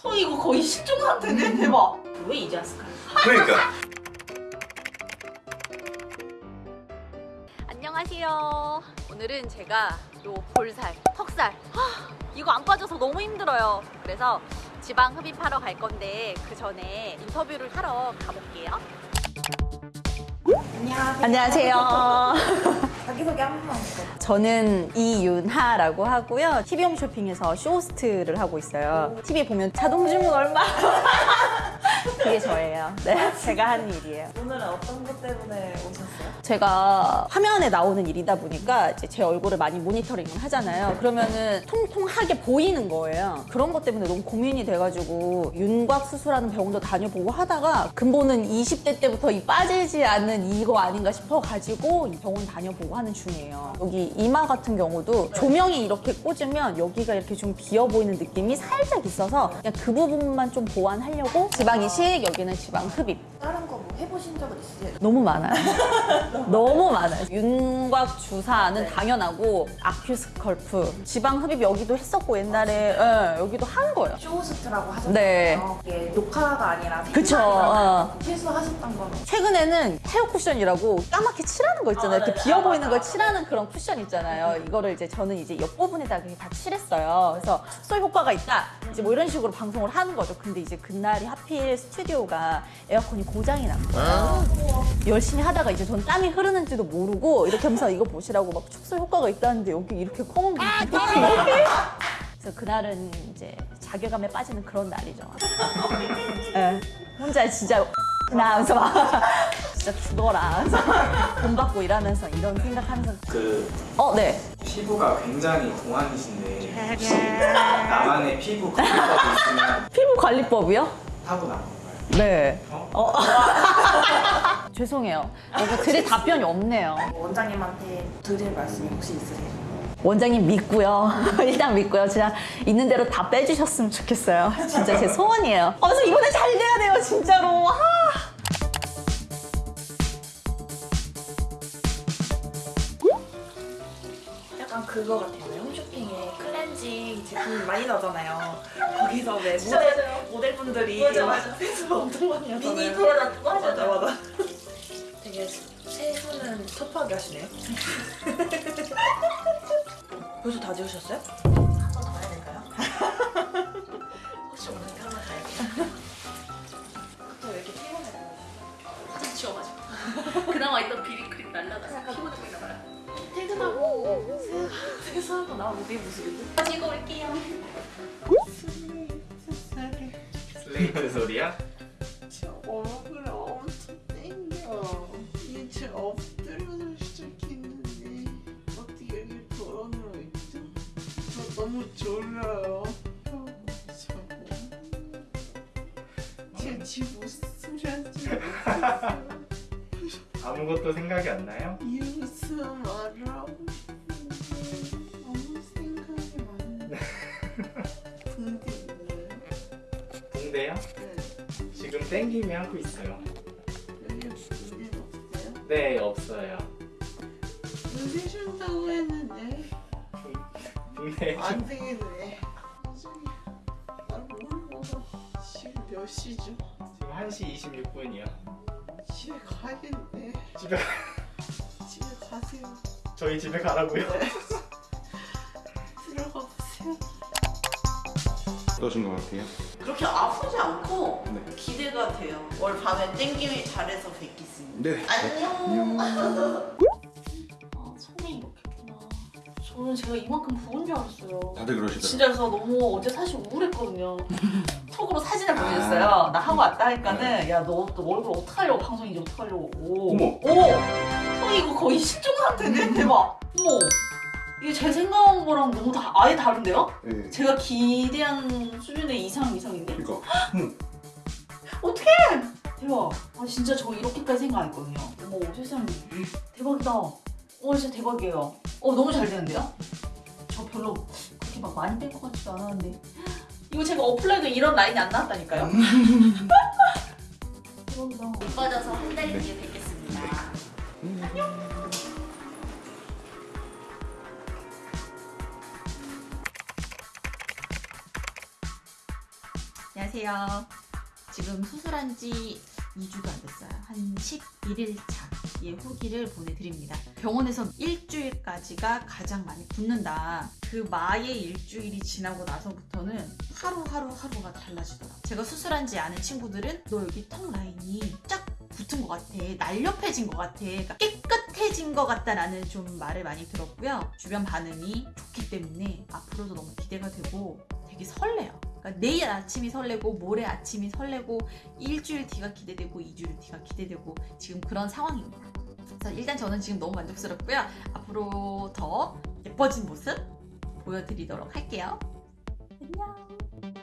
저 이거 거의 실종 상태네 대박 왜 이제 왔을까요? 그러니까 안녕하세요. 오늘은 제가 요 볼살, 턱살 하, 이거 안 빠져서 너무 힘들어요. 그래서 지방 흡입하러 갈 건데 그 전에 인터뷰를 하러 가볼게요. 안녕하세요 안녕하세요. 자기소개 한 번만 해주세요 저는 이윤하라고 하고요. TV홈 쇼핑에서 쇼호스트를 하고 있어요. TV 보면 자동 주문 얼마? 그게 저예요. 네, 제가 하는 일이에요. 오늘은 어떤 것 때문에 오셨어요? 제가 화면에 나오는 일이다 보니까 이제 제 얼굴을 많이 모니터링을 하잖아요. 그러면은 통통하게 보이는 거예요. 그런 것 때문에 너무 고민이 돼가지고 윤곽 수술하는 병원도 다녀보고 하다가 근본은 20대 때부터 이 빠지지 않는 이거 아닌가 싶어가지고 이 병원 다녀보고 하는 중이에요. 여기 이마 같은 경우도 조명이 이렇게 꽂으면 여기가 이렇게 좀 비어 보이는 느낌이 살짝 있어서 그냥 그 부분만 좀 보완하려고 지방 이 식, 여기는 지방 흡입. 다른 거 뭐 해보 신 적은 있으세요? 너무 많아요. 너무 많아요. 윤곽 주사는 당연하고 AccuSculpt, 지방 흡입 여기도 했었고 옛날에 예, 여기도 한 거예요. 쇼호스트라고 하셨잖아요 네. 이게 녹화가 아니라 그쵸, 어. 실수하셨던 건 최근에는 헤어 쿠션이라고 까맣게 칠하는 거 있잖아요. 아, 이렇게 네. 비어 아, 보이는 걸 맞아. 칠하는 그런 쿠션 있잖아요. 이거를 이제 저는 이제 옆 부분에다 그냥 다 칠했어요. 그래서 축소 효과가 있다. 이제 뭐 이런 식으로 방송을 하는 거죠. 근데 이제 그날이 하필 스튜디오가 에어컨이 고장이 난 거예요. 열심히 하다가 이제 전 땀이 흐르는지도 모르고 이렇게 하면서 이거 보시라고 막 축소 효과가 있다는데 여기 이렇게 콩 이렇게 그래서 그날은 이제 자괴감에 빠지는 그런 날이죠. 예. 혼자 진짜 나 하면서 막 진짜 죽어라. 그래서 돈 받고 일하면서 이런 생각하면서 그 어, 네. 피부가 굉장히 동안이신데 혹시 나만의 피부 관리법이 있으면 피부 관리법이요? 타고난? 네. 어? 죄송해요. 뭔가 드릴 답변이 없네요. 원장님한테 드릴 말씀이 혹시 있으세요? 원장님 믿고요. 일단 믿고요. 진짜 있는 대로 다 빼주셨으면 좋겠어요. 진짜 제 소원이에요. 어, 그래서 이번에 잘 돼야 돼요, 진짜로. 아. 약간 그거 같아요 홈쇼핑에 클렌징 제품 많이 나오잖아요 거기서 왜 모델, 모델분들이 맞아, 맞아. 세수 엄청 많이 하잖아요 mini product 맞아 맞아. 맞아 되게 세수는 섭하게 하시네요 벌써 다 지우셨어요? 한 번 더 해야 될까요? 혹시 오늘 한번 가야겠다. 저 왜 이렇게 피곤해요? 화장 지워가지고. 그나마 있던 비비 나오면 내 모습이고 가지고 올게요. 슬레이트 소리야? 제 얼굴에 엄청 땡겨. 이게 제 엎드려서 시작했는데 어떻게 여기 돌아누워 있죠? 저 너무 졸려요. 자고. 제집 웃음 하지 아무것도 생각이 안 나요? 이 웃음 말하 동대요? 네. 지금 땡김이 하고 있어요. 여기 무슨 없어요? 네 없어요. 웃으신다고 했는데 동대 안 되겠네. 나중에 나 모르고 지금 몇 시죠? 지금 1시 26분이요. 집에 가야겠네. 집에 집에 가세요. 저희 집에 가라고요? 들어가 보세요. 어떠신 것 같아요? 그렇게 아프지 않고 네. 기대가 돼요 올 밤에 땡김이 잘해서 뵙겠습니다 네. 안녕 아, 손이 이렇게구나. 저는 제가 이만큼 부은 줄 알았어요. 다들 그러시더라고요. 진짜 그래서 너무 어제 사실 우울했거든요. 톡으로 사진을 보내줬어요. 나 하고 왔다 하니까는 야너또 얼굴 어떡하려고 방송인지 어떡하려고. 어머. 오! 형 이거 거의 실종 상태네? 대박. 어머. 이게 제 생각한 거랑 너무 다 아예 다른데요? 네. 제가 기대한 수준의 이상 이상인데? 그러니까 어떡해! 대박. 아 진짜 저 이렇게까지 생각 안 했거든요. 어머 세상에. 대박이다. 어 진짜 대박이에요. 어 너무 잘 되는데요? 저 별로 그렇게 막 많이 뺄 것 같지도 않았는데. 이거 제가 어플로도 이런 라인이 안 나왔다니까요. 대박이다. 못 빠져서 한 달 뒤에 안녕하세요. 지금 수술한 지 2주도 안 됐어요. 한 11일 차의 후기를 보내드립니다. 병원에서 일주일까지가 가장 많이 붓는다. 그 마의 일주일이 지나고 나서부터는 하루하루 하루가 달라지더라고요. 제가 수술한 지 아는 친구들은 너 여기 턱 라인이 쫙 붙은 것 같아. 날렵해진 것 같아. 그러니까 깨끗해진 것 같다라는 좀 말을 많이 들었고요. 주변 반응이 좋기 때문에 앞으로도 너무 기대가 되고 되게 설레요. 그러니까 내일 아침이 설레고 모레 아침이 설레고 일주일 뒤가 기대되고 이주일 뒤가 기대되고 지금 그런 상황입니다. 그래서 일단 저는 지금 너무 만족스럽고요. 앞으로 더 예뻐진 모습 보여드리도록 할게요. 안녕.